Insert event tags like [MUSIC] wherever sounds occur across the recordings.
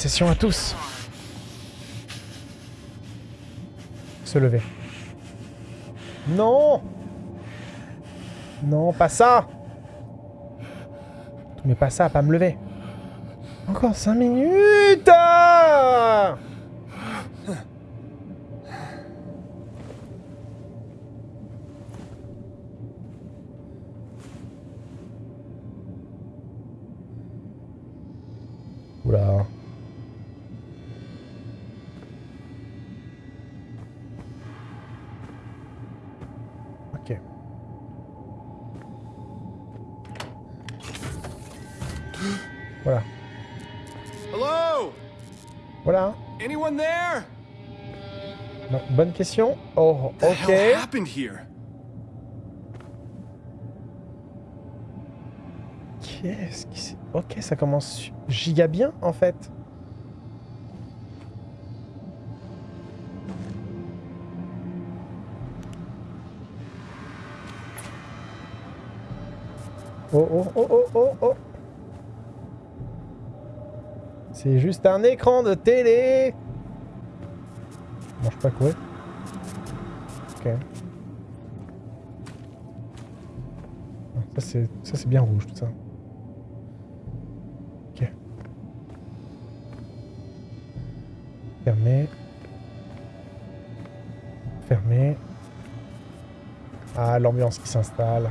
session à tous. Se lever. Non Non, pas ça Mais pas ça, pas me lever. Encore 5 minutes bonne question. Oh, ok. Qu'est-ce qui s'est... Ok, ça commence giga bien, en fait. Oh, oh, oh, oh, oh, oh. C'est juste un écran de télé. Je peux pas courir. Ah, Ça, c'est ça, c'est bien rouge, tout ça. Ok. Fermé. Fermé. Ah, l'ambiance qui s'installe.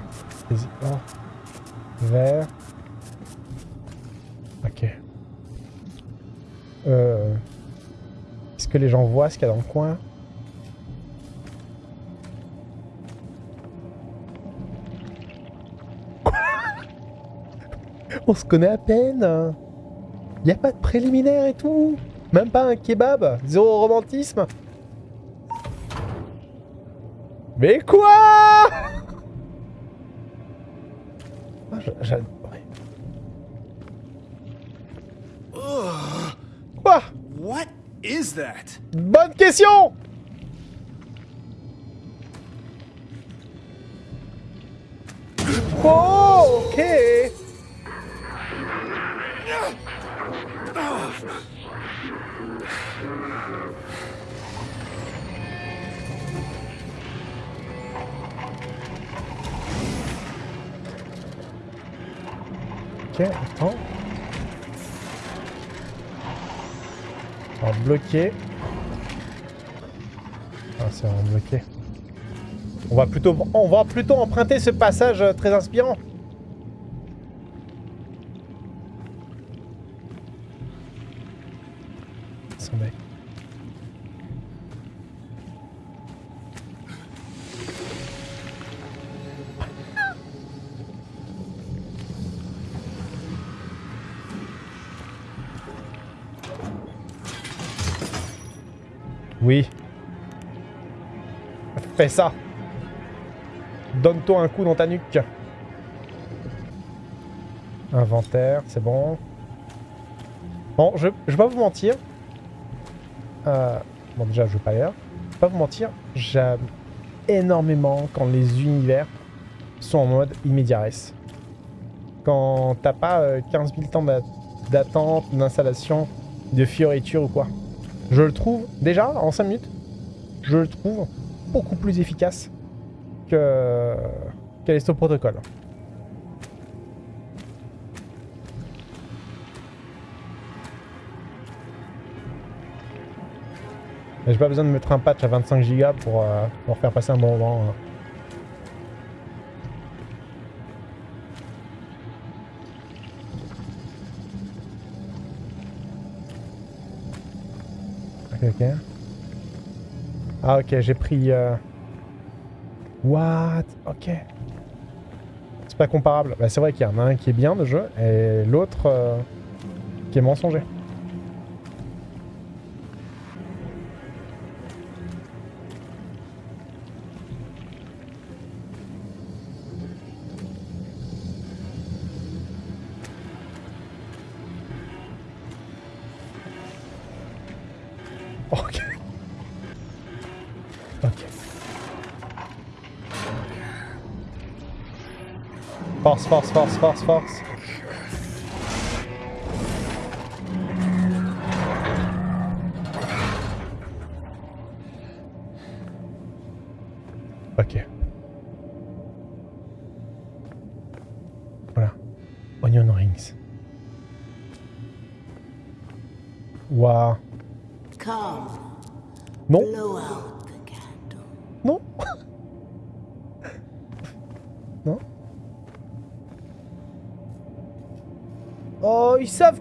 Vert. Ok. Euh... Est-ce que les gens voient ce qu'il y a dans le coin? On se connaît à peine. Y a pas de préliminaire et tout. Même pas un kebab. Zéro romantisme. Mais quoi? Ah, j'a- j'a- ouais. Ugh. Quoi? What is that? Bonne question Oh, Ok, On va bloquer. Ah. On va plutôt, on va plutôt emprunter ce passage euh, très inspirant. Fais ça. Donne-toi un coup dans ta nuque. Inventaire, c'est bon. Bon, je, je vais pas vous mentir. Euh, bon, déjà, je veux pas l'air. Pas vous mentir. J'aime énormément quand les univers sont en mode immédiat. Quand t'as pas euh, 15 000 temps d'a- d'attente, d'installation, de fioriture ou quoi. Je le trouve, déjà, en 5 minutes, je le trouve beaucoup plus efficace que Callisto Protocol. Mais J'ai pas besoin de mettre un patch à 25 Go pour, euh, pour faire passer un bon moment. hein. Ok. Ah ok, j'ai pris... euh, What? Ok. C'est pas comparable. Bah, c'est vrai qu'il y en a un qui est bien de jeu et l'autre euh, qui est mensonger. Ok. Ok. Force, force, force, force, force.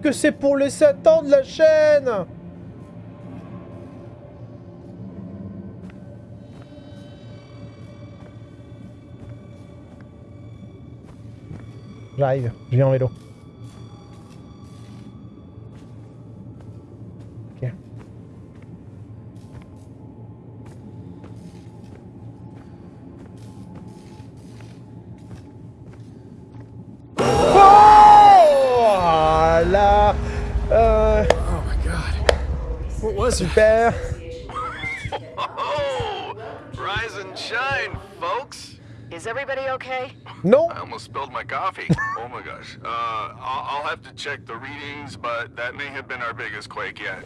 Que c'est pour les 7 ans de la chaîne J'arrive, je viens en vélo. Have to check the readings, but that may have been our biggest quake yet.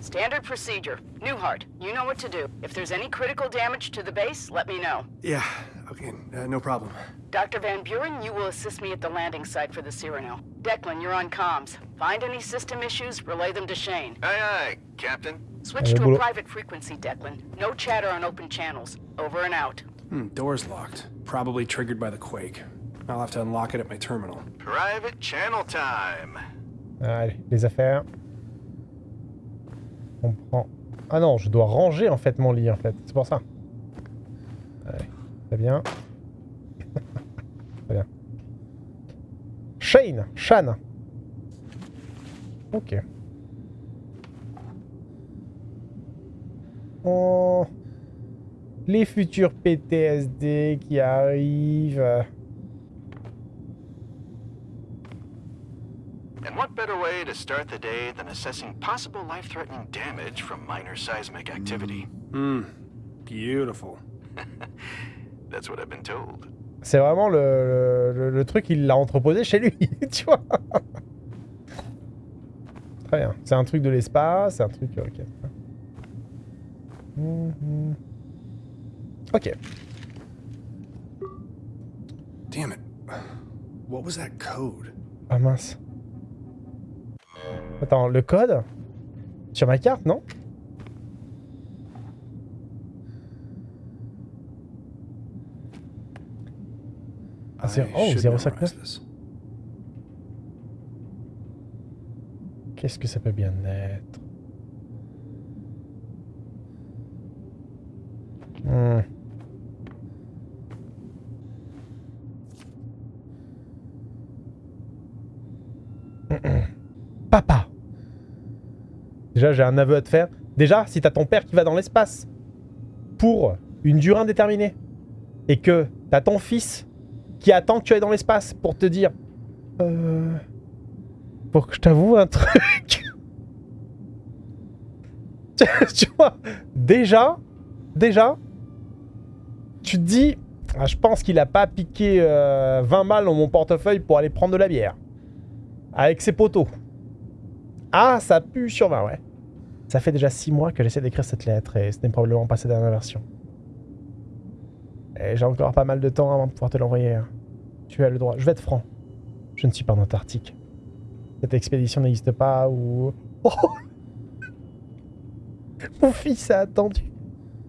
Standard procedure. Newhart, you know what to do. If there's any critical damage to the base, let me know. Yeah, okay, uh, no problem. Dr. Van Buren, you will assist me at the landing site for the Cyrano. Declan, you're on comms. Find any system issues, relay them to Shane. Aye, aye, Captain. Switch to a private frequency, Declan. No chatter on open channels. Over and out. Hmm, door's locked. Probably triggered by the quake. I'll have to unlock it at my terminal. Private channel time. Allez, les affaires. On prend... Ah non, je dois ranger en fait mon lit en fait. C'est pour ça. Allez, très bien. [LAUGHS] très bien. Shane, Shan. Ok. Oh. Les futurs PTSD qui arrivent. And what better way to start the day than assessing possible life-threatening damage from minor seismic activity? Hmm, beautiful. [LAUGHS] That's what I've been told. C'est vraiment le, le, le truc, il l'a entreposé chez lui, [LAUGHS] tu vois. Très bien. C'est un truc de l'espace, c'est un truc... Ok. Mhm. Ok. Damn it. What was that code? Ah mince. Attends, le code Sur ma carte, non? Ah, c'est- I oh, should 059. memorize this. Qu'est-ce que ça peut bien être? Hmm. Papa Déjà, j'ai un aveu à te faire. Déjà, si t'as ton père qui va dans l'espace pour une durée indéterminée et que t'as ton fils qui attend que tu ailles dans l'espace pour te dire euh, Faut que je t'avoue un truc. [LAUGHS] tu vois, déjà, déjà, tu te dis, ah, je pense qu'il a pas piqué euh, 20 balles dans mon portefeuille pour aller prendre de la bière. Avec ses poteaux. Ah, ça pue sur 20, ouais. Ça fait déjà 6 mois que j'essaie d'écrire cette lettre et ce n'est probablement pas sa dernière version. Et j'ai encore pas mal de temps avant de pouvoir te l'envoyer. hein. Tu as le droit. Je vais être franc. Je ne suis pas en Antarctique. Cette expédition n'existe pas ou... Oh [LAUGHS] Mon fils a attendu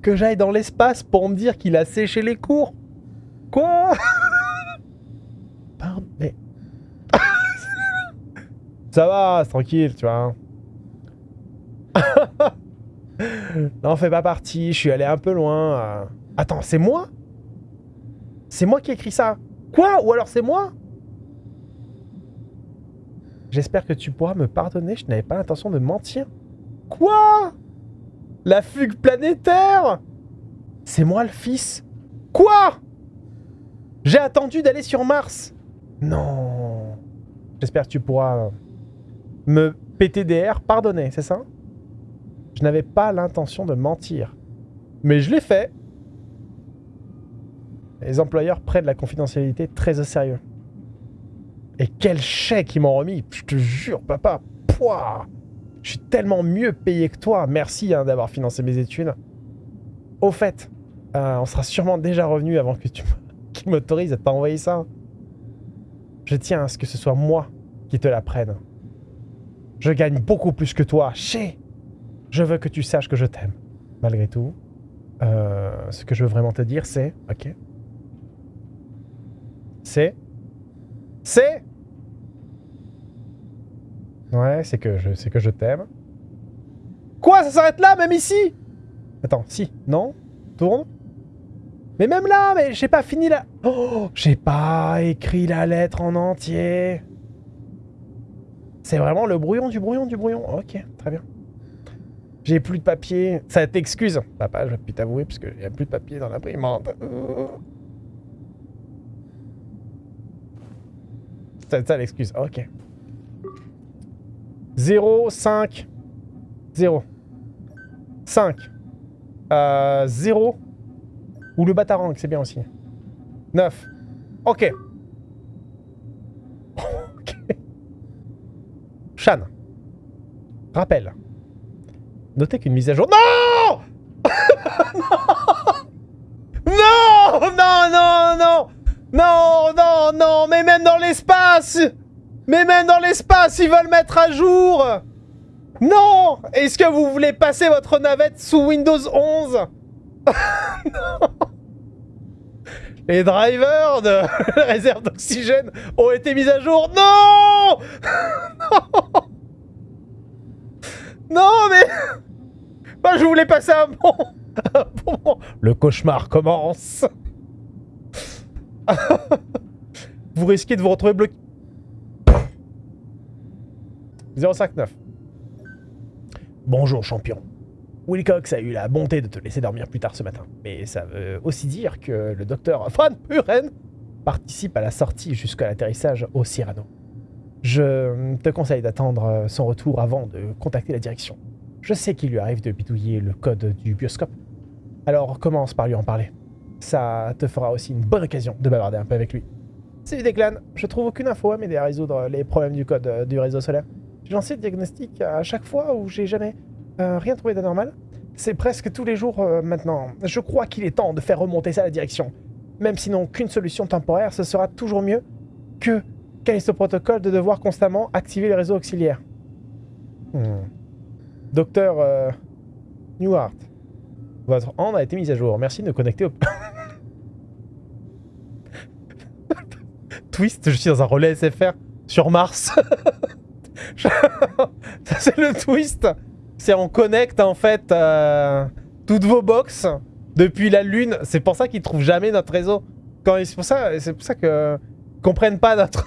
que j'aille dans l'espace pour me dire qu'il a séché les cours. Quoi Pardon, mais... Ça va, c'est tranquille, tu vois. [LAUGHS] non, fais pas partie, je suis allé un peu loin. euh. Attends, c'est moi? C'est moi qui ai écrit ça? Quoi? Ou alors c'est moi? J'espère que tu pourras me pardonner, je n'avais pas l'intention de mentir. Quoi? La fugue planétaire? C'est moi le fils. Quoi? J'ai attendu d'aller sur Mars. Non. J'espère que tu pourras me PTDR pardonner, c'est ça? Je n'avais pas l'intention de mentir. Mais je l'ai fait Les employeurs prennent la confidentialité très au sérieux. Et quel chèque ils m'ont remis Je te jure, papa. Pouah Je suis tellement mieux payé que toi. Merci hein, d'avoir financé mes études. Au fait, euh, on sera sûrement déjà revenu avant que tu [LAUGHS] qui m'autorise à t'envoyer ça. Je tiens à ce que ce soit moi qui te la prenne. Je gagne beaucoup plus que toi. Chez Je veux que tu saches que je t'aime. Malgré tout, euh, ce que je veux vraiment te dire, c'est... Ok. C'est... C'est... Ouais, c'est que je, c'est que je t'aime. Quoi Ça s'arrête là, même ici? Attends, si, non? Tourne Mais même là, mais j'ai pas fini la... Oh J'ai pas écrit la lettre en entier. C'est vraiment le brouillon du brouillon du brouillon. Ok, très bien. J'ai plus de papier. Ça t'excuse. Papa, je vais plus t'avouer parce qu'il n'y a plus de papier dans l'imprimante. C'est ça l'excuse. Ok. 0, 5, 0. 5. Euh, 0. Ou le batarang, c'est bien aussi. 9. Ok. ok. Rappel. Notez qu'une mise à jour... [LAUGHS] Non Non Non, non, non Non, non, non Mais même dans l'espace Mais même dans l'espace, ils veulent mettre à jour Non Est-ce que vous voulez passer votre navette sous Windows 11 [LAUGHS] Non Les drivers de [LAUGHS] réserve d'oxygène ont été mis à jour. Non Non [LAUGHS] Non, mais... [LAUGHS] Je voulais passer un bon... bon. Le cauchemar commence. vous risquez de vous retrouver bloqué. 059. Bonjour, champion. Wilcox a eu la bonté de te laisser dormir plus tard ce matin. Mais ça veut aussi dire que le docteur Van Buren participe à la sortie jusqu'à l'atterrissage au Cyrano. Je te conseille d'attendre son retour avant de contacter la direction. Je sais qu'il lui arrive de bidouiller le code du bioscope. Alors commence par lui en parler. Ça te fera aussi une bonne occasion de bavarder un peu avec lui. Salut Declan, je trouve aucune info à m'aider à résoudre les problèmes du code du réseau solaire. J'ai lancé le diagnostic à chaque fois où j'ai jamais euh, rien trouvé d'anormal. C'est presque tous les jours euh, maintenant. Je crois qu'il est temps de faire remonter ça à la direction. Même sinon qu'une solution temporaire, ce sera toujours mieux que Callisto Protocol de devoir constamment activer les réseaux auxiliaires. Hmm. Docteur euh, Newhart, votre hand a été mise à jour. Merci de connecter au... [LAUGHS] Twist, je suis dans un relais SFR sur Mars. [LAUGHS] [LAUGHS] Ça, c'est le twist. C'est on connecte en fait euh, toutes vos box depuis la Lune. C'est pour ça qu'ils trouvent jamais notre réseau. C'est pour ça, c'est pour ça que comprennent pas notre.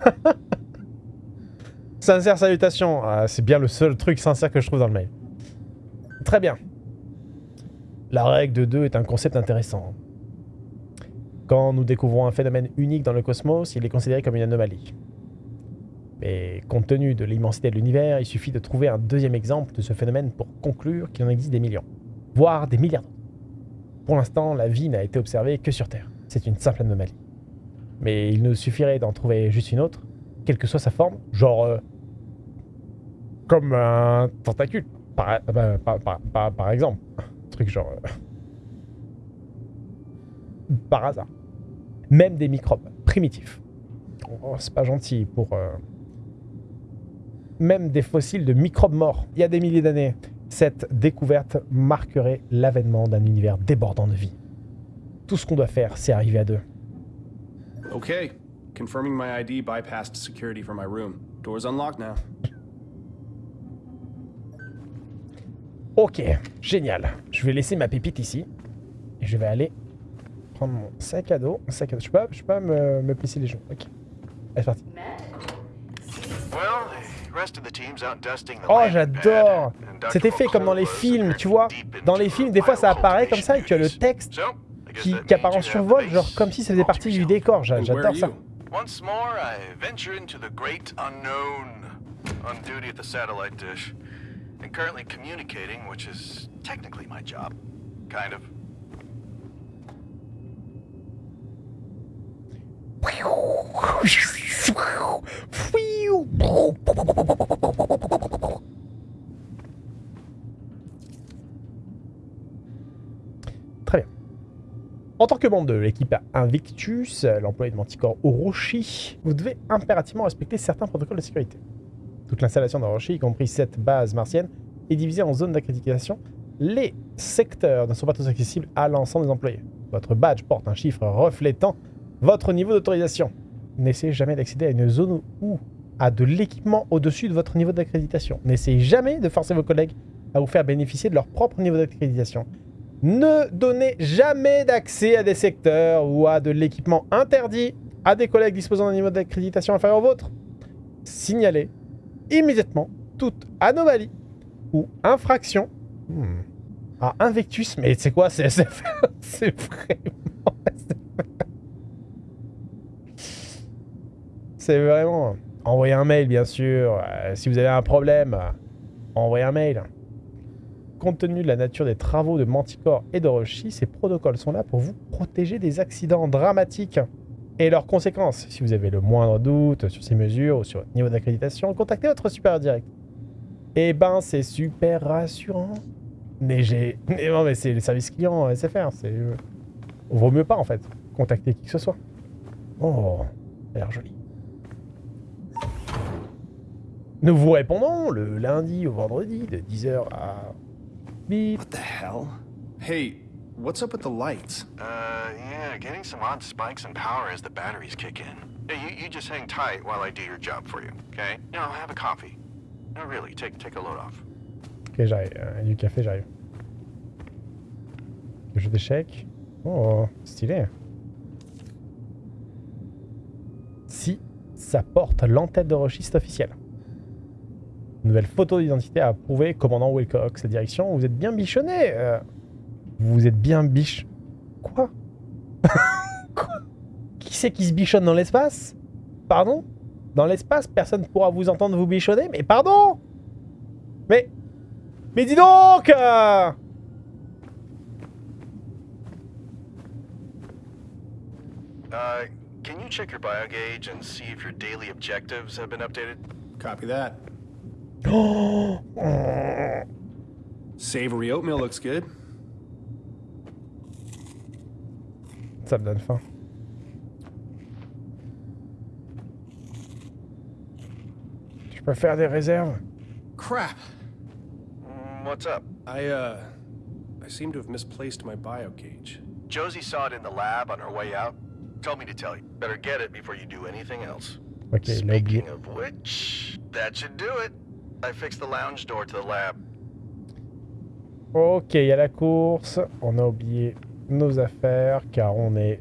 [LAUGHS] sincère salutation. Ah, c'est bien le seul truc sincère que je trouve dans le mail. Très bien. La règle de 2 est un concept intéressant. Quand nous découvrons un phénomène unique dans le cosmos, il est considéré comme une anomalie. Mais compte tenu de l'immensité de l'univers, il suffit de trouver un deuxième exemple de ce phénomène pour conclure qu'il en existe des millions, voire des milliards. Pour l'instant, la vie n'a été observée que sur Terre. C'est une simple anomalie. Mais il nous suffirait d'en trouver juste une autre, quelle que soit sa forme, genre euh, comme un tentacule, par, par exemple. Un truc genre... euh, par hasard. Même des microbes primitifs. Oh, c'est pas gentil pour... même des fossiles de microbes morts, il y a des milliers d'années. Cette découverte marquerait l'avènement d'un univers débordant de vie. Tout ce qu'on doit faire, c'est arriver à deux. Okay. Confirming my ID bypassed security for my room. Door's unlocked now. Ok, génial. Je vais laisser ma pépite ici. Et je vais aller prendre mon sac à dos. Sac à dos. Je peux pas, je peux pas me, me plisser les genoux. Ok. Allez, c'est parti. Well, Oh, j'adore Cet effet comme dans les films, tu vois. Dans les films, des fois, ça apparaît comme ça et tu as le texte qui, qui apparaît en survol, genre comme si ça faisait partie du décor. J'adore ça. Once more, I venture into the great unknown, on duty at the satellite dish, and currently communicating, which is technically my job. Kind of. Très bien. En tant que membre de l'équipe Invictus, l'employé de Manticore Orochi, vous devez impérativement respecter certains protocoles de sécurité. Toute l'installation d'Orochi, y compris cette base martienne, est divisée en zones d'accréditation. Les secteurs ne sont pas tous accessibles à l'ensemble des employés. Votre badge porte un chiffre reflétant votre niveau d'autorisation. N'essayez jamais d'accéder à une zone ou à de l'équipement au-dessus de votre niveau d'accréditation. N'essayez jamais de forcer vos collègues à vous faire bénéficier de leur propre niveau d'accréditation. Ne donnez jamais d'accès à des secteurs ou à de l'équipement interdit à des collègues disposant d'un niveau d'accréditation inférieur au vôtre. Signalez immédiatement toute anomalie ou infraction à Invictus. Mais c'est quoi c'est- [LAUGHS] c'est vraiment... [LAUGHS] C'est vraiment... Envoyez un mail, bien sûr. Euh, si vous avez un problème, euh, envoyez un mail. Compte tenu de la nature des travaux de Manticore et d'Orochi, ces protocoles sont là pour vous protéger des accidents dramatiques et leurs conséquences. Si vous avez le moindre doute sur ces mesures ou sur votre niveau d'accréditation, contactez votre supérieur direct. Eh ben, c'est super rassurant. Mais j'ai... Non, mais c'est le service client euh, SFR. C'est... Vaut mieux pas, en fait, contacter qui que ce soit. Oh, ça a l'air joli. Nous vous répondons le lundi au vendredi de 10h à... Bip. What the hell? Hey, what's up with the lights? Uh, yeah, getting some odd spikes in power as the batteries kick in. Hey, you, you just hang tight while I do your job for you, okay? Know, have a coffee. No, really, take take a load off. Ok, j'arrive. Euh, du café, j'arrive. Le jeu d'échecs. Oh, stylé. Si ça porte l'entête de Roshi, c'est officiel. Nouvelle photo d'identité à approuver, commandant Wilcox. La direction, vous êtes bien bichonné. euh. vous êtes bien biche... Quoi? [LAUGHS] Quoi? Qui c'est qui se bichonne dans l'espace? Pardon? Dans l'espace, personne ne pourra vous entendre vous bichonner Mais pardon Mais... Mais dis donc euh Uh, can you check your bio gauge and see if your daily objectives have been updated? Copy that. [GASPS] Savory oatmeal looks good. Ça me donne faim. Je peux faire des réserves Crap. Mm, what's up? I, uh, I seem to have misplaced my bio gauge. Josie saw it in the lab on her way out. Told me to tell you. Better get it before you do anything else. Ok, il a oublié. Speaking of which, that should do it. I fixed the lounge la course. On a oublié nos affaires car on est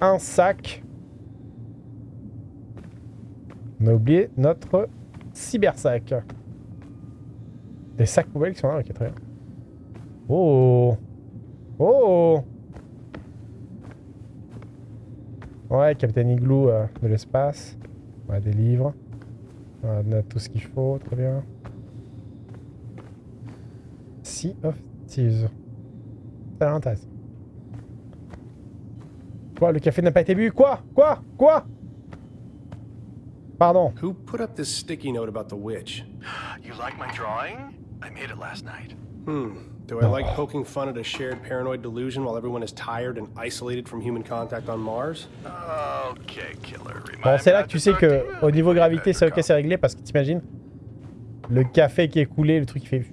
un sac. On a oublié notre cybersac. Des sacs poubelles qui sont là, ok, très bien. Oh Oh Ouais, Captain Igloo euh, de l'espace. On a des livres. On a tout ce qu'il faut, très bien. Sea of Thieves. Ça l'intéresse. Quoi, le café n'a pas été bu? Quoi? Quoi? Quoi? Pardon. Who put up this sticky note about the witch? You like my drawing? I made it last night. Hmm. Do I like poking fun at a shared paranoid delusion while everyone is tired and isolated from human contact on Mars? Okay, killer. Bon, c'est là que tu sais que au niveau gravité, c'est ok, c'est réglé parce que t'imagines le café qui est coulé, le truc qui fait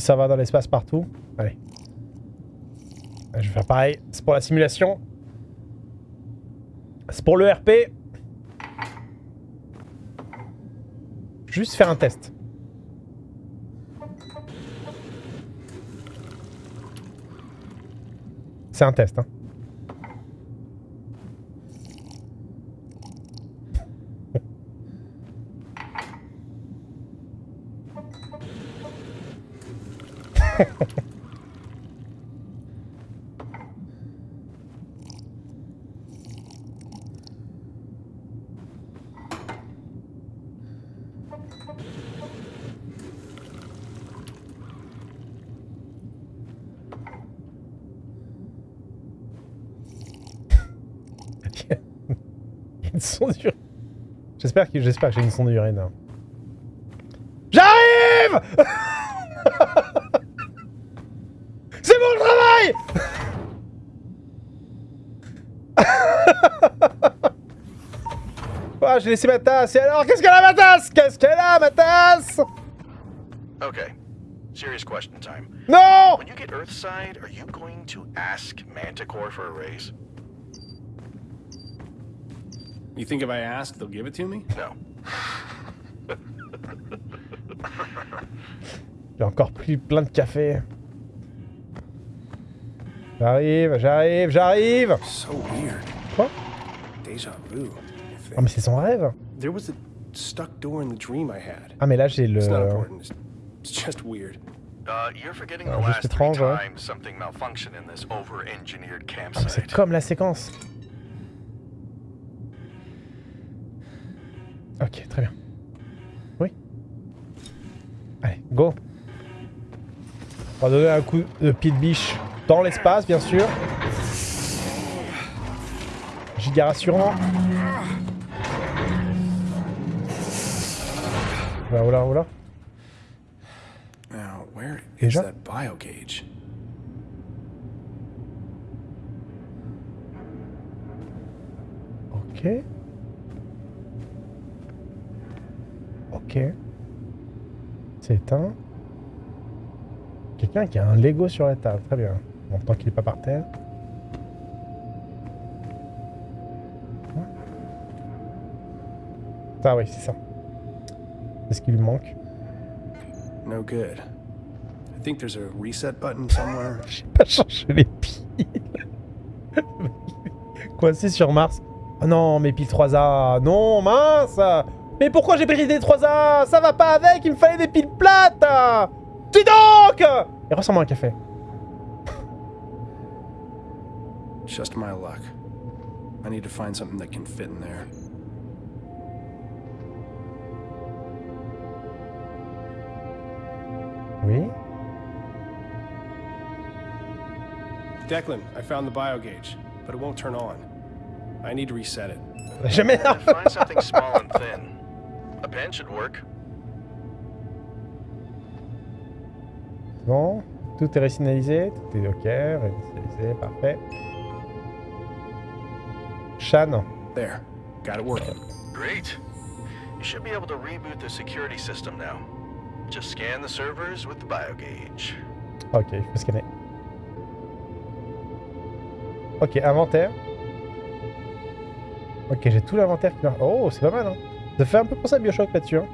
s'en va dans l'espace partout. Allez, je vais faire pareil. C'est pour la simulation. C'est pour le RP. Juste faire un test. C'est un test, hein. [LAUGHS] une sonde d'urine. J'espère que, que j'ai une sonde d'urine. J'arrive [LAUGHS] j'ai laissé ma tasse. Et alors, qu'est-ce qu'elle a ma tasse Qu'est-ce qu'elle a ma tasse Okay. Serious question time. Non When you get Earthside, are you going to ask Manticore for a raise? You think if I ask, they'll give it to me? No. J'ai encore pris plein de café. J'arrive, j'arrive, j'arrive So weird. Quoi? Deja vu. Ah mais c'est son rêve There was a stuck door in the dream I had. Ah mais là j'ai le... It's not important. It's, it's just weird. Uh, you're forgetting the Ah, juste last three étrange, ouais. times something malfunctioned in this over-engineered Ah, mais c'est comme la séquence. Ok, très bien. Oui. Allez, go. On va donner un coup de pied de biche dans l'espace, bien sûr. Giga rassurant. Voilà, voilà, voilà. Now, where is Déjà? that bio gauge? Ok. Ok. C'est éteint. Quelqu'un qui a un Lego sur la table. Très bien. Bon, tant qu'il n'est pas par terre. Ah oui, c'est ça. C'est ce qui lui manque. No good. I think there's a reset button somewhere. [LAUGHS] J'ai pas changé les piles. [LAUGHS] Coincé sur Mars. Oh non, mes piles 3A. Non, mince Mais pourquoi j'ai pris des 3A Ça va pas avec, il me fallait des piles plates Dis donc Et ressemble à un café. Just my luck. I need to find something that can fit in there. Oui Declan, I found the bio gauge, but it won't turn on. I need to reset it. [LAUGHS] Jamais find something small and thin. A pen should work. Bon, tout est réinitialisé, tout est ok, réinitialisé, parfait. Shan, There. Got it working. Great. You should be able to reboot the security system now. Just scan the servers with the biogauge. ok, il faut scanner. Ok, inventaire. Ok, j'ai tout l'inventaire qui marche. Oh, c'est pas mal, hein. Ça fait un peu penser à Bioshock là-dessus, hein.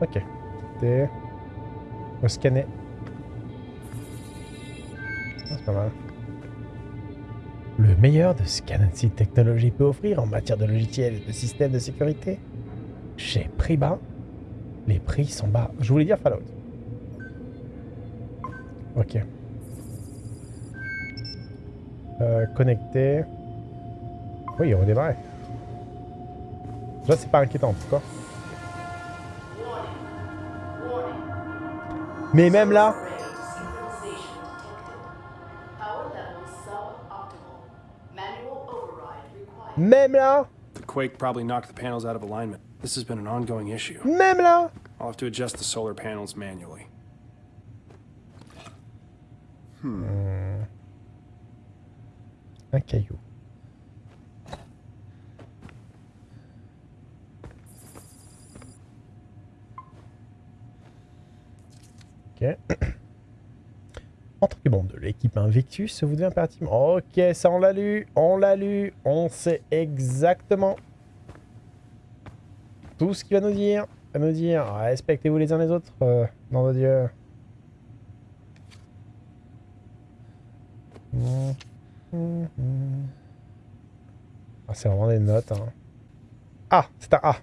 Ok. On va scanner. Ah, c'est pas mal. Le meilleur de ce Technologies peut offrir en matière de logiciels et de systèmes de sécurité. Chez prix bas, les prix sont bas. Je voulais dire Fallout. Ok. Euh, connecté. Oui, on va démarrer. Déjà, c'est pas inquiétant, pourquoi Mais même là, même là, The quake probably knocked the panels out of alignment. This has been an ongoing issue. même là. I'll have to adjust the solar panels manually. Un caillou. Ok. En tant que membre de l'équipe Invictus, vous devez impérativement... Ok, ça on l'a lu, on l'a lu, on sait exactement tout ce qu'il va nous dire. Va nous dire, respectez-vous les uns les autres, euh, nom de Dieu. Ah, c'est vraiment des notes. Hein. Ah, c'est un A.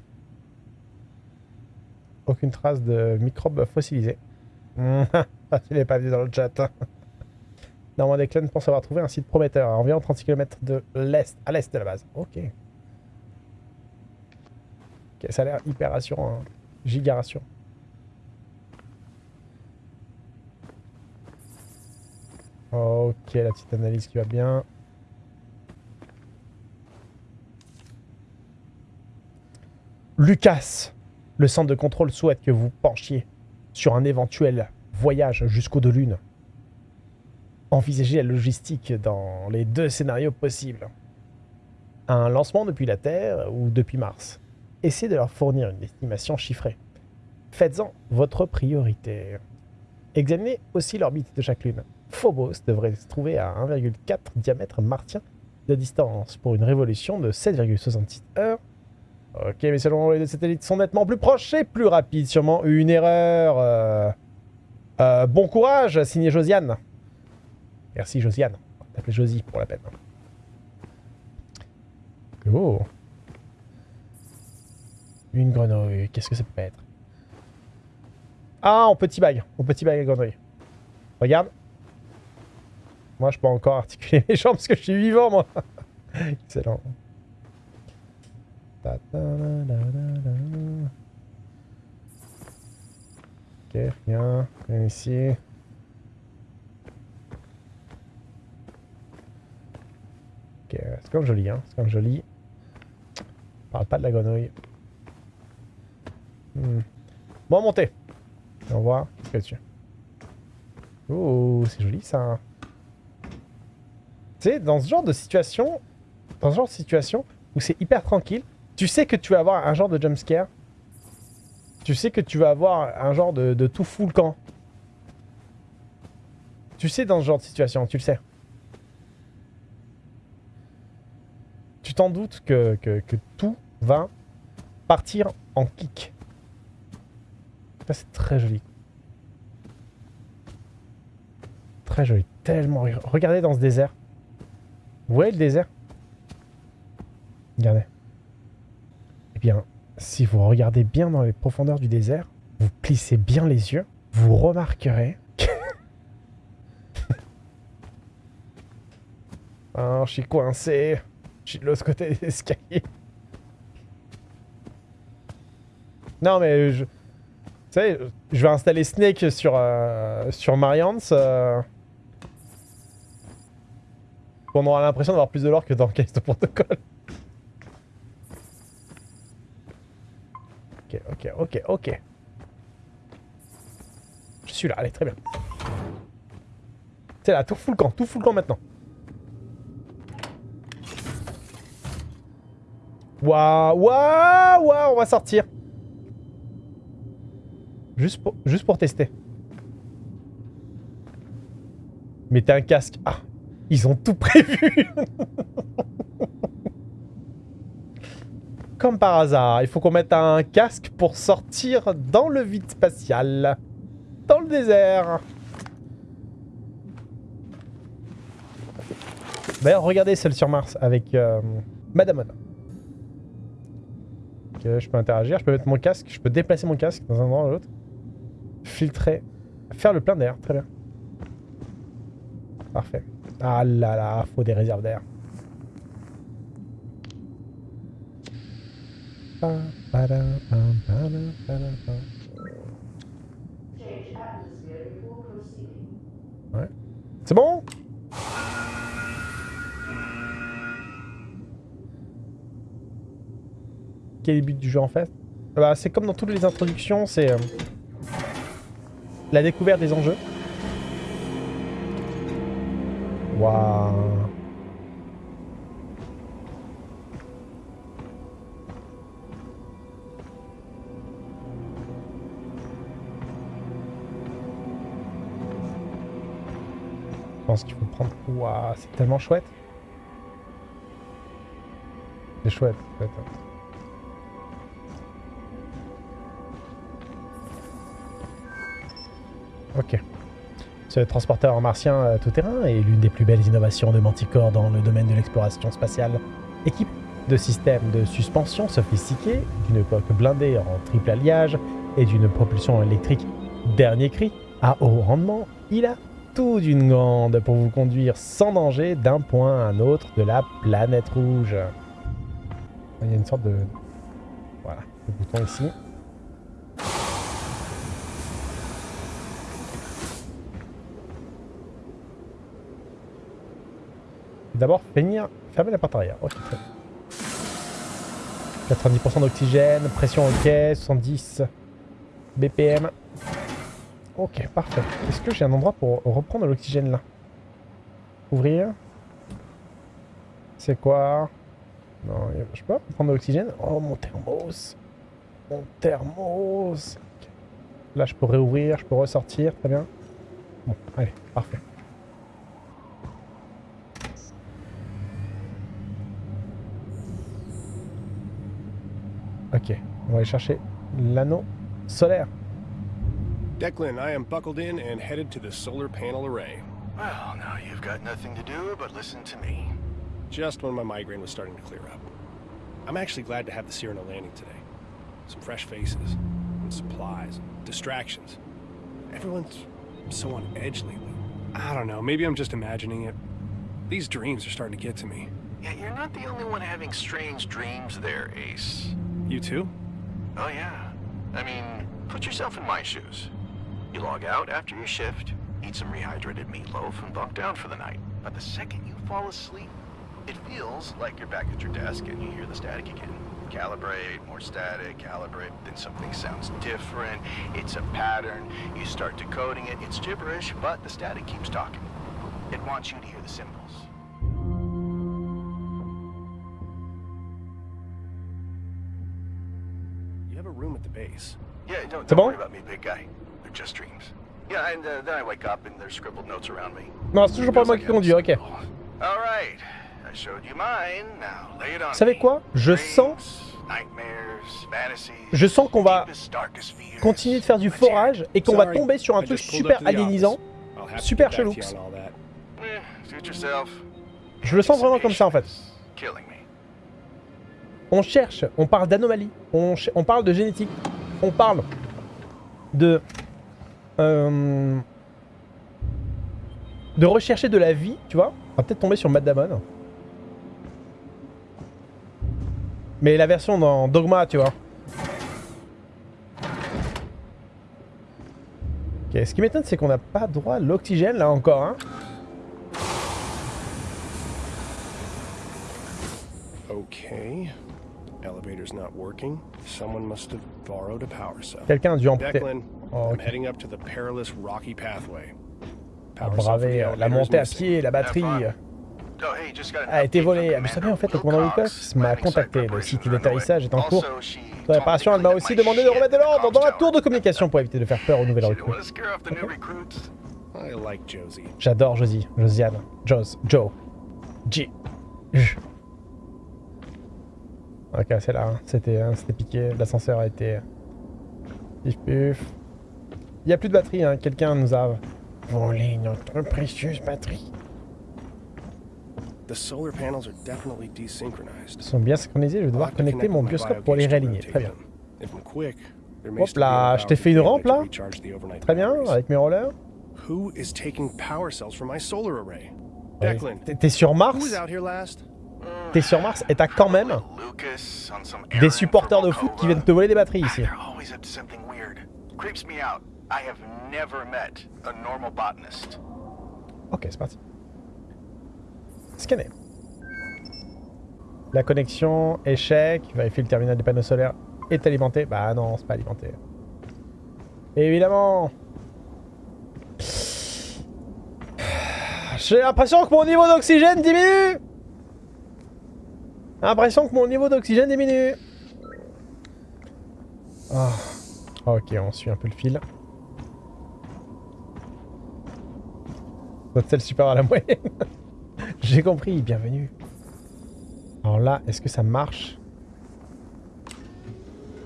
Aucune trace de microbes fossilisés. [LAUGHS] Mhm. Ah, tu pas vu dans le chat. Normand Declan pense avoir trouvé un site prometteur à environ 36 km de l'est, à l'est de la base. Ok. Ça a l'air hyper rassurant. hein. Giga rassurant. Ok, la petite analyse qui va bien. Lucas, le centre de contrôle souhaite que vous penchiez sur un éventuel voyage jusqu'au de lune. Envisagez la logistique dans les deux scénarios possibles. Un lancement depuis la Terre ou depuis Mars? Essayez de leur fournir une estimation chiffrée. Faites-en votre priorité. Examinez aussi l'orbite de chaque lune. Phobos devrait se trouver à 1,4 diamètre martien de distance pour une révolution de 7,66 heures. Ok, mais selon les deux satellites sont nettement plus proches et plus rapides. Sûrement une erreur. Euh, euh, bon courage, signé Josiane. Merci Josiane. On va t'appeler Josie pour la peine. Oh. Une grenouille. Qu'est-ce que ça peut être? Ah, en petit bag. En petit bag à grenouille. Regarde. Moi, je peux encore articuler [LAUGHS] mes jambes parce que je suis vivant, moi. [LAUGHS] Excellent. -la -la -la -la. Ok, rien. Rien ici. Ok, c'est comme joli, hein. C'est comme joli. Parle pas de la grenouille. Hmm. Bon, montez. Et on voit ce qu'il y a dessus. Oh, c'est joli ça. Tu sais, dans ce genre de situation, dans ce genre de situation où c'est hyper tranquille, tu sais que tu vas avoir un genre de jumpscare. Tu sais que tu vas avoir un genre de, de tout fou le camp. Tu sais dans ce genre de situation, tu le sais. Tu t'en doutes que, que, que tout va partir en kick. C'est très joli. Très joli. Tellement... Regardez dans ce désert. Vous voyez le désert? Regardez. Eh bien, si vous regardez bien dans les profondeurs du désert, vous plissez bien les yeux, vous remarquerez... que- oh, [LAUGHS] je suis coincé. Je suis de l'autre côté des escaliers. Non, mais je... Tu sais, je vais installer Snake sur, euh, sur Mariance. euh, On aura l'impression d'avoir plus de lore que dans Callisto Protocol. Ok, ok, ok, ok. Je suis là, allez, très bien. C'est là, tout full camp, tout full camp maintenant. Waouh, waouh, waouh, on va sortir. Juste pour, tester. Mettez un casque. Ah, ils ont tout prévu. [LAUGHS] Comme par hasard, il faut qu'on mette un casque pour sortir dans le vide spatial. Dans le désert. D'ailleurs, regardez celle sur Mars avec euh, Madame Anna. Ok, je peux interagir, je peux mettre mon casque, je peux déplacer mon casque dans un endroit ou l'autre. Filtrer, faire le plein d'air, très bien. Parfait. Ah là là, faut des réserves d'air. Ouais. C'est bon? Quel est le but du jeu en fait? Bah, C'est comme dans toutes les introductions, c'est euh, la découverte des enjeux. Waouh Je pense qu'il faut prendre... Waouh, c'est tellement chouette. C'est chouette, chouette. hein. Ok. Ce transporteur martien euh, tout-terrain est l'une des plus belles innovations de Manticore dans le domaine de l'exploration spatiale. Équipe de systèmes de suspension sophistiqués, d'une coque blindée en triple alliage et d'une propulsion électrique dernier cri, à haut rendement, il a tout d'une grande pour vous conduire sans danger d'un point à un autre de la planète rouge. Il y a une sorte de... Voilà, le bouton ici. D'abord, finir, fermer la porte arrière. Ok, très bien. 90% d'oxygène, pression ok, 70 BPM. Ok, parfait. Est-ce que j'ai un endroit pour reprendre l'oxygène là? Ouvrir. C'est quoi? Non, je peux pas l'oxygène Oh, mon thermos Mon thermos. Là, je peux réouvrir, je peux ressortir, très bien. Bon, allez, parfait. Ok, on va aller chercher l'anneau solaire. Declan, I am buckled in and headed to the solar panel array. Well, now you've got nothing to do but listen to me. Just when my migraine was starting to clear up. I'm actually glad to have the Cyrano landing today. Some fresh faces, and supplies, and distractions. Everyone's so on edge lately. I don't know, maybe I'm just imagining it. These dreams are starting to get to me. Yeah, you're not the only one having strange dreams there, Ace. You too? Oh, yeah. I mean, put yourself in my shoes. You log out after your shift, eat some rehydrated meatloaf, and bunk down for the night. But the second you fall asleep, it feels like you're back at your desk and you hear the static again. Calibrate, more static, calibrate, then something sounds different. It's a pattern. You start decoding it. It's gibberish, but the static keeps talking. It wants you to hear the symbols. Around me. Non, c'est toujours pas moi qui conduis, ok. symbol. All right. I showed you mine. Now lay it on Vous savez quoi? Je sens- Je sens qu'on va continuer de faire du forage et qu'on va tomber sur un truc super alienisant. super get back to chelou. you on all that. Eh. Je le sens vraiment comme ça en fait. On cherche, on parle d'anomalie, on parle de génétique, on parle de... euh, de rechercher de la vie, tu vois. On va peut-être tomber sur Matt Damon. Mais la version dans Dogma, tu vois. Ok, ce qui m'étonne, c'est qu'on n'a pas droit à l'oxygène là encore. Hein. Okay. Elevator's not working. Someone must have borrowed a power cell. Quelqu'un a dû emprunter. Declan, Oh, I'm ok. heading up to the perilous rocky pathway. Power braver euh, la montée à pied, la batterie. Have Oh, hey, just got an a été volée. Vous savez, en fait, le commandant Lucas m'a Landing contacté. site Le site d'atterrissage est en cours. Me réparation, to elle m'a aussi demandé de remettre de l'ordre dans la tour de communication pour éviter de faire peur aux nouvelles recrues. wanna scare off the new recruits. I like Josie. J'adore Josie, Josiane, Jos, Joe, G. J. Ok, c'est là, hein. c'était hein, piqué, l'ascenseur a été... Pif puf. Il n'y a plus de batterie, hein. quelqu'un nous a volé notre précieuse batterie. Ils sont bien synchronisés, je vais devoir connecter connect mon bioscope pour les réaligner. Très bien. Hop là, je t'ai fait une rampe, là. Très bien, avec mes rollers. Who is taking power cells from my solar array? Ouais. Declan, T'es- sur who Mars was out here last? T'es sur Mars et t'as quand même des supporters de foot qui viennent te voler des batteries ici. Ok, c'est parti. Scanner. La connexion, échec. Vérifier le terminal des panneaux solaires est alimenté. Bah non, c'est pas alimenté. Évidemment. J'ai l'impression que mon niveau d'oxygène diminue. L'impression que mon niveau d'oxygène diminue. Ah. Ok, on suit un peu le fil. Votre sel supérieur à la moyenne. [LAUGHS] J'ai compris, bienvenue. Alors là, est-ce que ça marche?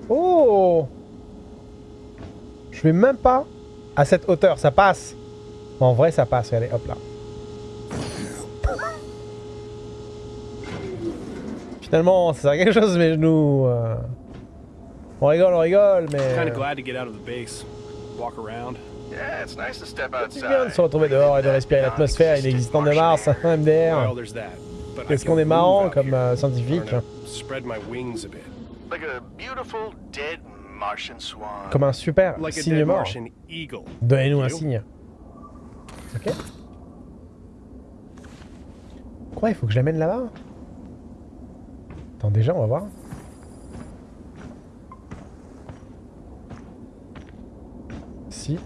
Oh Je vais même pas à cette hauteur, ça passe. En vrai, ça passe, regardez, hop là. Finalement, ça sert à quelque chose mes genoux. euh. On rigole, on rigole, mais... Kind of glad to get out of the base, walk around. Yeah, it's nice to step C'est bien de se retrouver dehors et de respirer l'atmosphère inexistante de Mars, MDR. Well, there's that. But I Est-ce can qu'on est marrant out comme euh, scientifique Learn to Spread my wings a bit. Like a beautiful dead Martian swan. Comme un super Like signe mort. Donnez-nous un signe. Ok Ouais, il faut que je l'amène là-bas? Attends, déjà, on va voir. Si.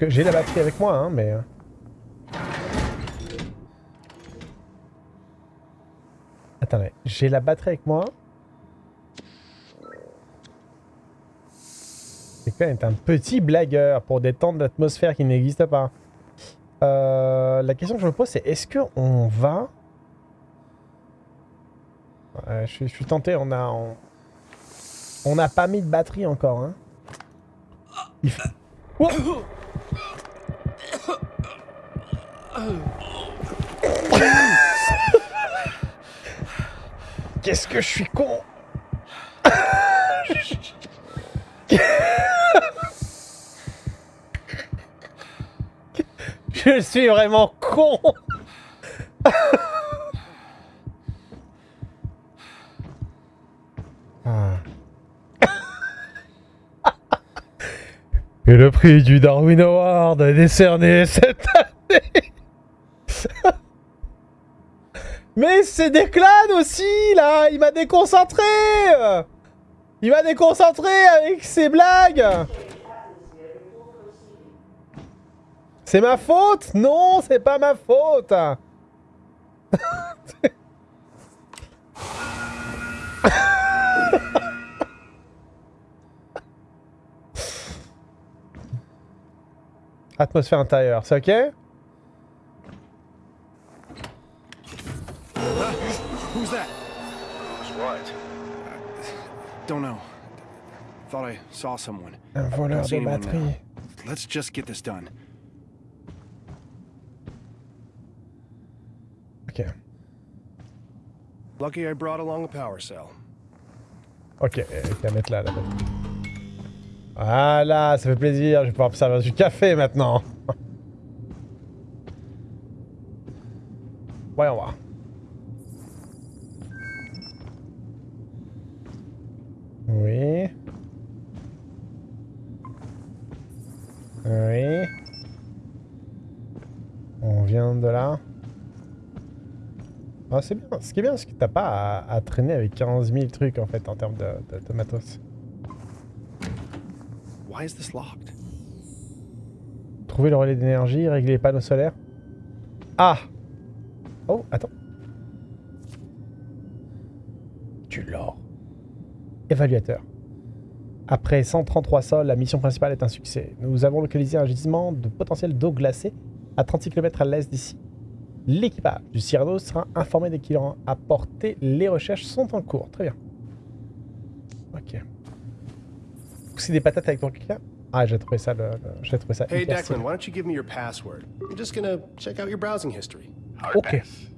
J'ai la batterie avec moi, hein, mais... euh. Attendez, j'ai la batterie avec moi. Quand même un petit blagueur pour détendre l'atmosphère qui n'existe pas. Euh, la question que je me pose, c'est est-ce qu'on va... Ouais, je, suis, tenté, on a... On... on n'a pas mis de batterie encore, hein. Oh Qu'est-ce que je suis con Je suis vraiment con Ah. Et le prix du Darwin Award est décerné cette année. [LAUGHS] Mais c'est Declan aussi, là. Il m'a déconcentré. Il m'a déconcentré avec ses blagues. C'est ma faute? Non, c'est pas ma faute [LAUGHS] Atmosphère intérieure, c'est ok? Who's that? What? Don't know. Thought I saw someone. Un voleur de batterie. Let's just get this done. Ok. Lucky I brought along a power cell. Ok, va mettre là la batterie. Voilà, ça fait plaisir, je vais pouvoir me servir du café maintenant. Voyons voir. Oui. Oui. On vient de là. Ah, c'est bien. Ce qui est bien, c'est que t'as pas à, traîner avec 15 000 trucs en fait en termes de, de- de matos. Why is this locked? Trouver le relais d'énergie, régler les panneaux solaires. Ah Oh, attends. Du l'or. Évaluateur. Après 133 sols, la mission principale est un succès. Nous avons localisé un gisement de potentiel d'eau glacée à 36 km à l'est d'ici. L'équipage du Cyrano sera informé dès qu'il aura apporté. Les recherches sont en cours. Très bien. Ok. C'est des patates avec ton client Ah, j'ai trouvé ça, le, le- j'ai trouvé ça Hey, Declan, why don't you give me your password? I'm just gonna check out your browsing history. Hard Ok. pass.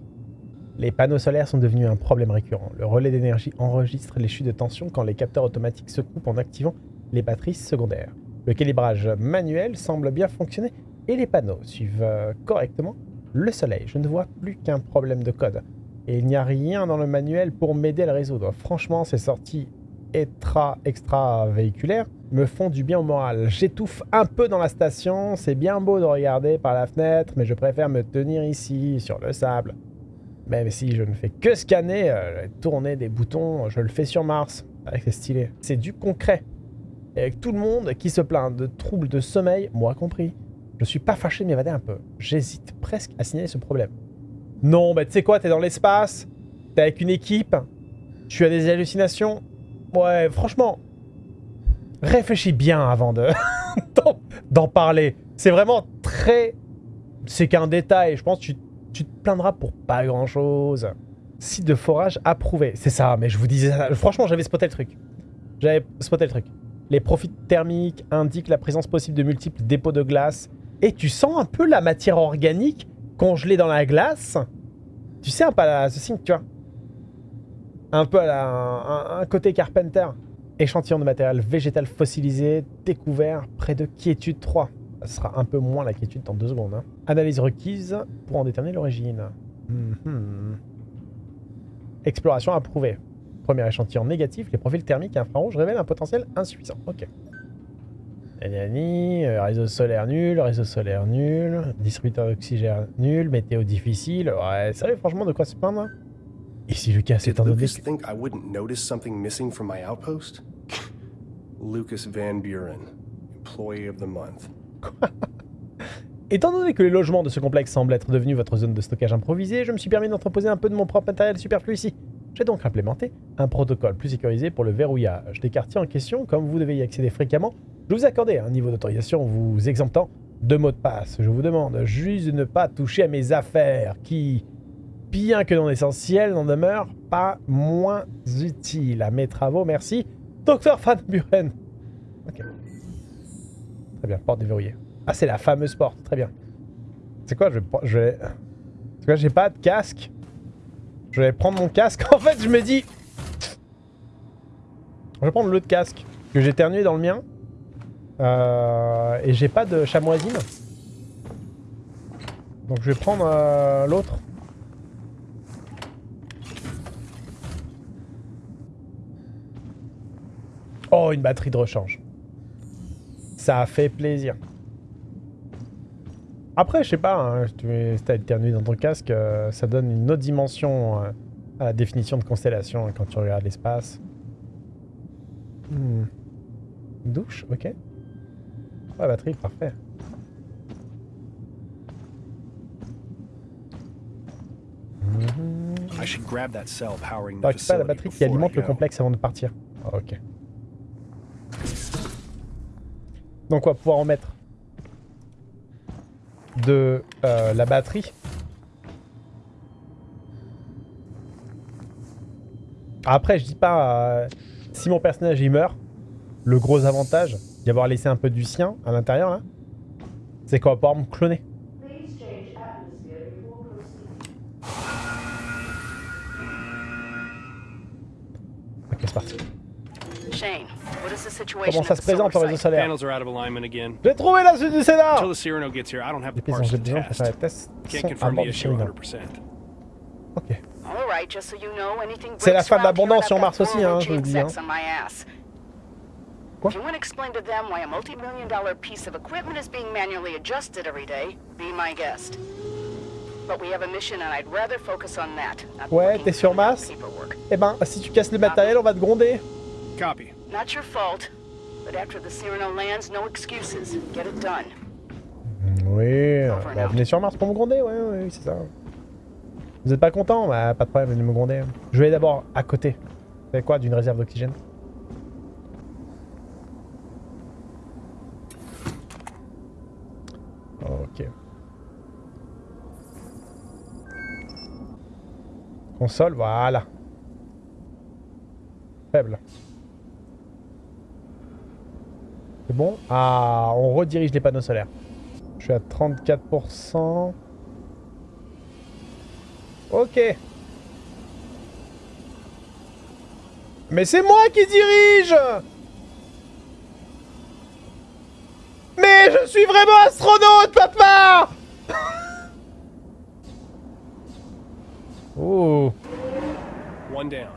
Les panneaux solaires sont devenus un problème récurrent. Le relais d'énergie enregistre les chutes de tension quand les capteurs automatiques se coupent en activant les batteries secondaires. Le calibrage manuel semble bien fonctionner et les panneaux suivent euh, correctement le soleil. Je ne vois plus qu'un problème de code. Et il n'y a rien dans le manuel pour m'aider à le résoudre. Franchement, ces sorties extra, extra véhiculaires me font du bien au moral. J'étouffe un peu dans la station. C'est bien beau de regarder par la fenêtre, mais je préfère me tenir ici, sur le sable. Même si je ne fais que scanner, euh, tourner des boutons, je le fais sur Mars. Ah, c'est stylé. C'est du concret. Et avec tout le monde qui se plaint de troubles de sommeil, moi compris, je suis pas fâché de m'évader un peu. J'hésite presque à signaler ce problème. Non, bah tu sais quoi, t'es dans l'espace, t'es avec une équipe, tu as des hallucinations. Ouais, franchement, réfléchis bien avant de [LAUGHS] d'en- parler. C'est vraiment très... C'est qu'un détail, je pense que tu, tu te plaindras pour pas grand-chose. Site de forage approuvé, c'est ça, mais je vous disais ça. Franchement, j'avais spoté le truc. J'avais spoté le truc. Les profils thermiques indiquent la présence possible de multiples dépôts de glace. Et tu sens un peu la matière organique congelée dans la glace. Tu sais un peu ce signe, tu vois. Un peu à la, un, côté Carpenter. Échantillon de matériel végétal fossilisé, découvert près de quiétude 3. Ça sera un peu moins la quiétude dans deux secondes. hein. Analyse requise pour en déterminer l'origine. Mhm. Exploration approuvée. Premier échantillon négatif, les profils thermiques et infrarouges révèlent un potentiel insuffisant. Ok. Nanani, euh, réseau solaire nul, réseau solaire nul, distributeur d'oxygène nul, météo difficile. Ouais, sérieux, franchement, de quoi se plaindre? Hein Ici, Lucas, étant donné Lucas que... think I wouldn't notice something missing from my outpost? [LAUGHS] Lucas Van Buren, Employee of the Month. [LAUGHS] Étant donné que les logements de ce complexe semblent être devenus votre zone de stockage improvisée, je me suis permis d'entreposer un peu de mon propre matériel superflu ici. J'ai donc implémenté un protocole plus sécurisé pour le verrouillage des quartiers en question. Comme vous devez y accéder fréquemment, je vous accordais un niveau d'autorisation vous exemptant de mots de passe. Je vous demande juste de ne pas toucher à mes affaires qui, bien que non essentielles, n'en demeurent pas moins utiles à mes travaux. Merci. Docteur Van Buren. Très bien, porte déverrouillée. Ah, c'est la fameuse porte. Très bien. C'est quoi Je vais... que là, j'ai pas de casque? Je vais prendre mon casque. [LAUGHS] En fait, je me dis... Je vais prendre l'autre casque. Que j'ai éternué dans le mien. Euh, et j'ai pas de chamoisine. Donc je vais prendre euh, l'autre. Oh, une batterie de rechange. Ça fait plaisir. Après, je sais pas, hein, si t'as éternué dans ton casque, euh, ça donne une autre dimension euh, à la définition de constellation hein, quand tu regardes l'espace. Hmm. Douche, ok. Ouais, batterie, parfait. I should grab that cell powering the T'as récupéré la batterie qui alimente le complexe avant de partir. Ok. Donc on va pouvoir en mettre de euh, la batterie. Après, je dis pas euh, si mon personnage il meurt, le gros avantage d'y avoir laissé un peu du sien à l'intérieur là, c'est qu'on va pouvoir me cloner. Comment ça se présente au réseau solaire? Panels are out of alignment again. J'ai trouvé la suite du scénar Until the Cyrano gets here, I don't have the Les pièces parts dont to j'ai besoin test. faire les tests Can't sont à confirm bord the du issue Cyrano. 100%. Ok. All right, just so you know, anything C'est la fin de l'abondance sur Mars aussi, hein, je vous le dis, hein. sex on my ass. Quoi? If you want to explain to them why a multi-million dollar piece of equipment is being manually adjusted every day, be my guest. But we have a mission and I'd rather focus on that. not Ouais, t'es sur Mars? Eh ben, si tu casses le matériel, on va te gronder. Copy. Not your fault, but after the Cyrano lands, no excuses. Get it done. Oui, bah, venez sur Mars pour me gronder, ouais, ouais, c'est ça. Vous êtes pas content? Bah, pas de problème, venez me gronder. Je vais aller d'abord à côté. Vous savez quoi D'une réserve d'oxygène? Ok. Console, voilà. Faible. C'est bon Ah, on redirige les panneaux solaires. Je suis à 34%. Ok. Mais c'est moi qui dirige Mais je suis vraiment astronaute, papa [LAUGHS] Oh One down.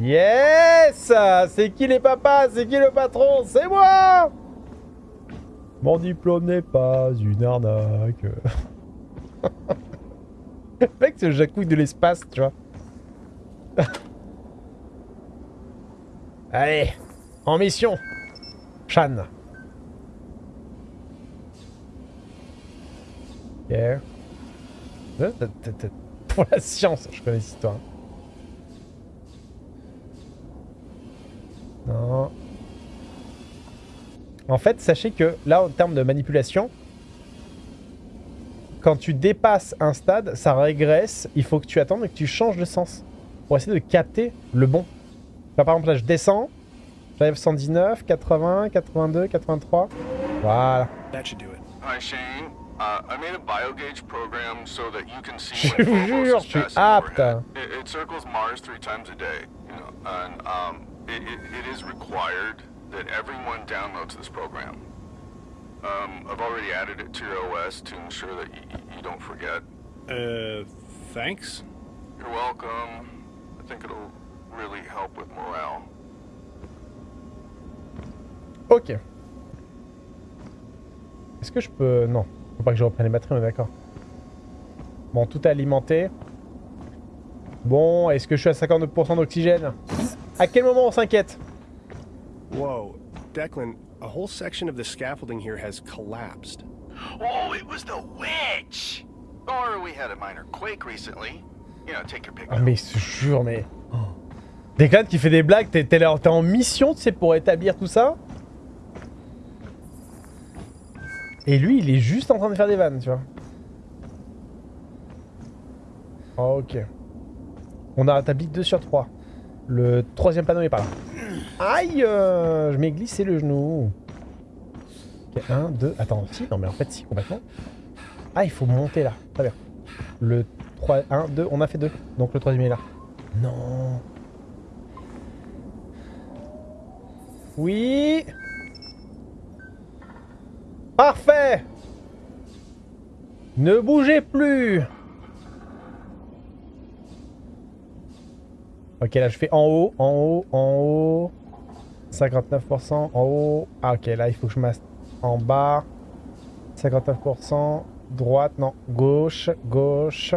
Yes C'est qui les papas? C'est qui le patron? C'est moi Mon diplôme n'est pas une arnaque. [LAUGHS] Mec, c'est le jacouille de l'espace, tu vois. [LAUGHS] Allez, en mission. Chan. Ok. Euh, [LAUGHS] Pour la science, je connais cette histoire. Non. En fait, sachez que là, en termes de manipulation, quand tu dépasses un stade, ça régresse. Il faut que tu attendes et que tu changes de sens pour essayer de capter le bon. Là, par exemple, là, je descends. J'arrive 119, 80, 82, 83. Voilà. That should do it. Hi, Shane. Uh, I made a biogauge program so that you can see Je when vous Phobos jure, is je suis passing apte. overhead. It, it circles Mars three times a day, you know, and um, it, it, it is required that everyone downloads this program. Um, I've already added it to your OS to ensure that you don't forget. Uh, thanks? You're welcome. I think it'll really help with morale. Ok. Est-ce que je peux... Non. Faut pas que je reprenne les batteries, on est d'accord. Bon, tout est alimenté. Bon, est-ce que je suis à 52% d'oxygène? À quel moment on s'inquiète? Whoa, Declan, a whole section of the scaffolding here has collapsed. Oh, it was the witch! Or we had a minor quake recently. You know, take your pick. Ah mais je jure, mais... Declan qui fait des blagues, t'es t'es là- t'es en mission, tu sais, pour établir tout ça Et lui, il est juste en train de faire des vannes, tu vois. Ok. On a rétabli 2 sur 3. Le troisième panneau est pas là. Aïe euh, Je m'ai glissé le genou. Ok, 1, 2... Attends, si, non mais en fait si, complètement. Ah, il faut monter là. Très bien. Le 3... 1, 2, on a fait 2. Donc le troisième est là. Non. Oui. Parfait. Ne bougez plus. Ok, là je fais en haut, en haut, en haut. 59% en haut. Ah ok, là il faut que je masse en bas. 59%. Droite, non. Gauche, gauche.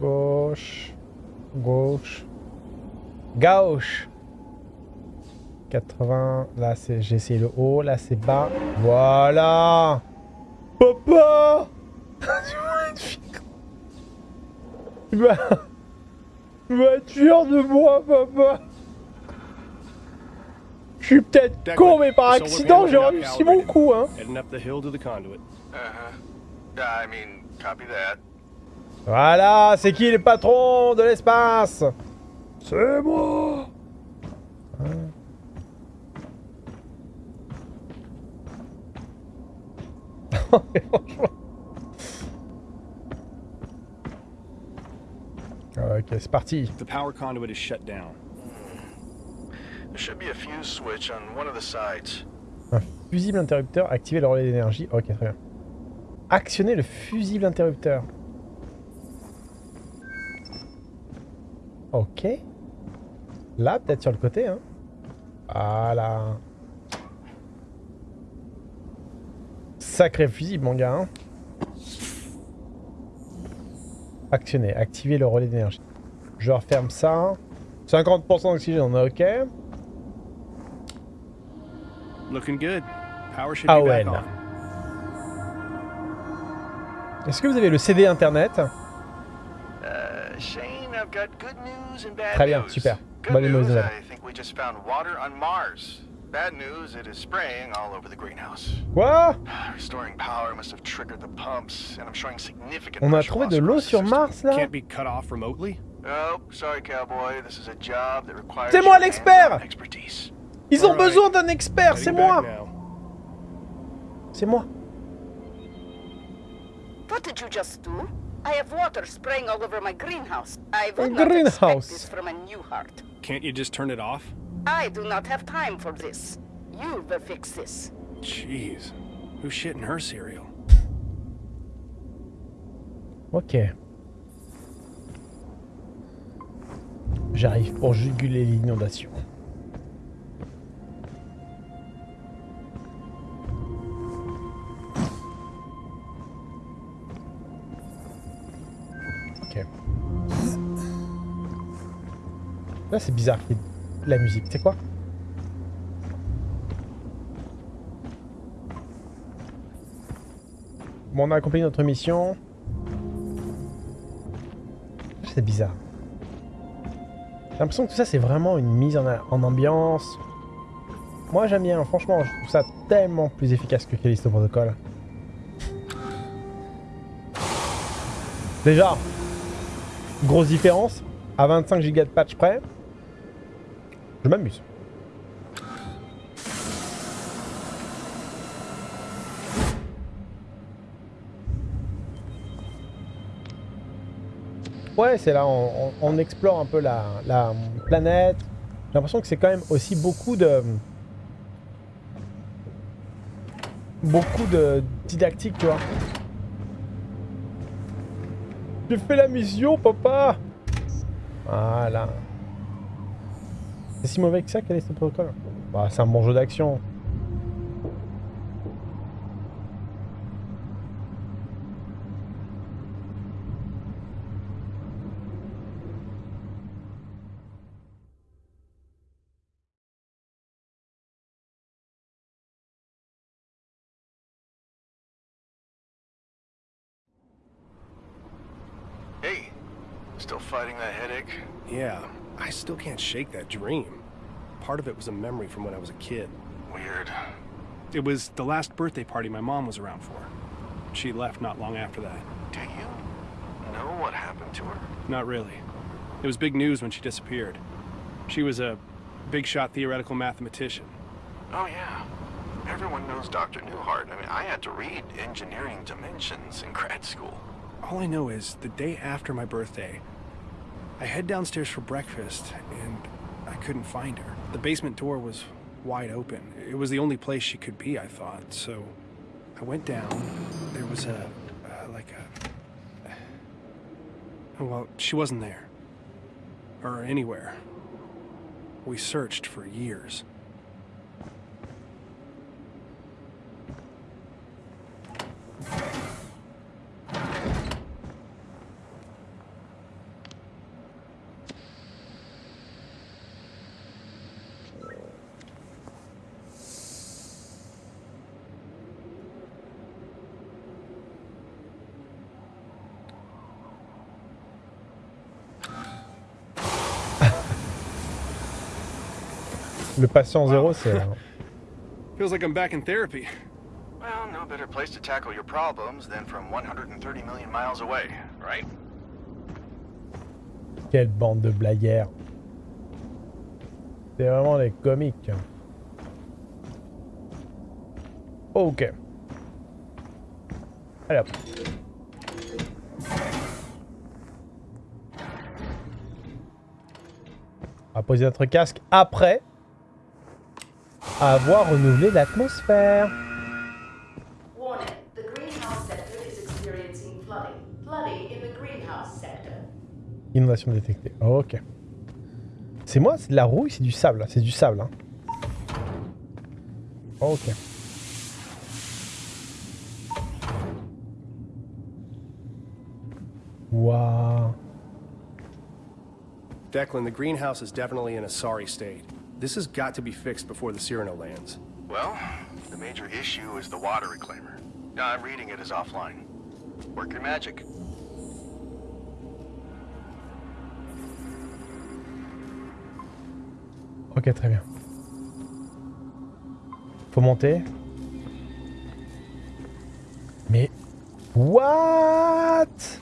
Gauche. Gauche. Gauche. 80. Là c'est j'ai essayé le haut, là c'est bas. Voilà. Papa [LAUGHS] Tu vas. Tu vas... De moi, papa Je suis peut-être con, mais par accident, j'ai réussi mon coup, hein Heading up the hill to the conduit. Uh-huh. Voilà, c'est qui le patron de l'espace? C'est moi [LAUGHS] Hein Mais franchement. Ok, c'est parti. The power conduit is shut down. There should be a fuse switch on one of the sides. Un fusible interrupteur, activer le relais d'énergie. Ok, très bien. Actionner le fusible interrupteur. Ok. Là, peut-être sur le côté, hein. Voilà. Sacré fusible, mon gars, hein. Actionner, activer le relais d'énergie. Je referme ça. 50% d'oxygène, on est ok. Looking good. Power should Ah be ouais, back on. Est-ce que vous avez le CD internet? Uh, Shane, I've got good news and bad Très bien, news. super. Good Bonne news, nouvelle. I think we just found water on Mars. Bad news, it is spraying all over the greenhouse. Quoi? [SIGHS] Restoring power must have triggered the pumps, and I'm showing significant On a trouvé de l'eau sur. Mars là? Can't be cut off remotely? Oh, sorry, cowboy. This is a job that requires C'est moi l'expert expertise. Ils ont besoin d'un expert, c'est moi. C'est moi What did you just do? I have water spraying all over my greenhouse. I A would not greenhouse. expect this from a new heart. Can't you just turn it off? I do not have time for this. You will fix this. Jeez. Who's shitting her cereal? Ok. J'arrive pour juguler l'inondation. C'est bizarre qu'il y ait la musique, sais quoi? Bon, on a accompli notre mission. C'est bizarre. J'ai l'impression que tout ça, c'est vraiment une mise en, ambiance. Moi, j'aime bien. Franchement, je trouve ça tellement plus efficace que Callisto Protocol. Déjà, grosse différence. À 25 Go de patch près, je m'amuse. Ouais, c'est là, on, explore un peu la, la planète. J'ai l'impression que c'est quand même aussi beaucoup de... Beaucoup de didactique, tu vois. J'ai fait la mission, papa? Voilà. C'est si mauvais que ça, quel est ce protocole? Bah, C'est un bon jeu d'action. Still fighting that headache? Yeah, I still can't shake that dream. Part of it was a memory from when I was a kid. Weird. It was the last birthday party my mom was around for. She left not long after that. Do you know what happened to her? Not really. It was big news when she disappeared. She was a big shot theoretical mathematician. Oh, yeah. Everyone knows Dr. Newhart. I mean, I had to read Engineering Dimensions in grad school. All I know is the day after my birthday, I head downstairs for breakfast and I couldn't find her. The basement door was wide open. It was the only place she could be, I thought. So I went down. There was a, uh, like a. Well, she wasn't there. Or anywhere. We searched for years. Le patient zéro, c'est... [LAUGHS] Feels like I'm back in therapy. Well, no better place to tackle your problems than from 130 million miles away, right? Quelle bande de blagueurs. C'est vraiment des comiques. Ok. Allez hop. On va poser notre casque après avoir renouvelé l'atmosphère. Warning, the greenhouse sector is experiencing flooding. Flooding in the greenhouse sector. Inondation détectée. ok. C'est moi, c'est de la rouille, c'est du sable. C'est du sable. Hein. Ok. Waouh. Declan, the greenhouse is definitely in a sorry state. This has got to be fixed before the Cyrano lands. Well, the major issue is the water reclaimer. I'm reading it as offline. Work your magic. Ok, très bien. Faut monter. Mais... What